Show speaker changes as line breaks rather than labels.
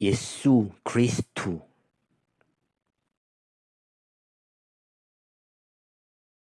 Jesu Christu.